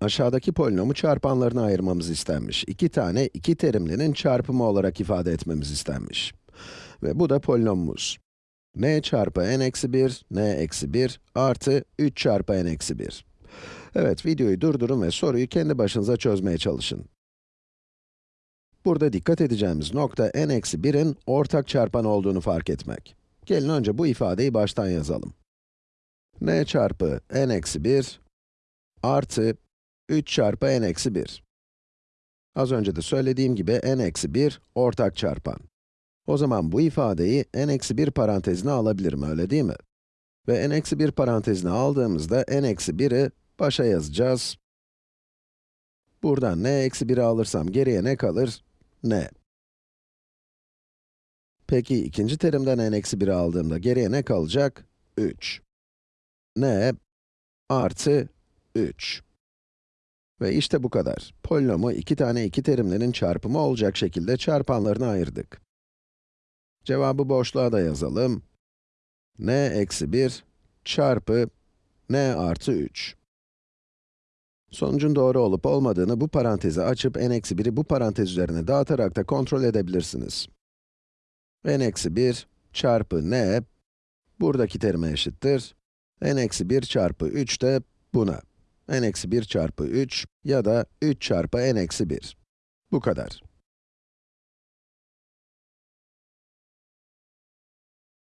Aşağıdaki polinomu çarpanlarına ayırmamız istenmiş. İki tane iki terimlinin çarpımı olarak ifade etmemiz istenmiş. Ve bu da polinomumuz. n çarpı n eksi 1, n eksi 1 artı 3 çarpı n eksi 1. Evet, videoyu durdurun ve soruyu kendi başınıza çözmeye çalışın. Burada dikkat edeceğimiz nokta n eksi 1'in ortak çarpan olduğunu fark etmek. Gelin önce bu ifadeyi baştan yazalım. n çarpı n eksi 1 artı 3 çarpı n eksi 1. Az önce de söylediğim gibi n eksi 1 ortak çarpan. O zaman bu ifadeyi n eksi 1 parantezine alabilirim, öyle değil mi? Ve n eksi 1 parantezine aldığımızda n eksi 1'i başa yazacağız. Buradan n eksi 1'i alırsam geriye ne kalır? n. Peki ikinci terimden n eksi 1'i aldığımda geriye ne kalacak? 3. n artı 3. Ve işte bu kadar. Polinomu iki tane iki terimlerin çarpımı olacak şekilde çarpanlarına ayırdık. Cevabı boşluğa da yazalım. n eksi 1 çarpı n artı 3. Sonucun doğru olup olmadığını bu parantezi açıp n eksi 1'i bu parantez üzerine dağıtarak da kontrol edebilirsiniz. n eksi 1 çarpı n, buradaki terime eşittir. n eksi 1 çarpı 3 de buna. N eksi 1 çarpı 3 ya da 3 çarpı n eksi 1. Bu kadar.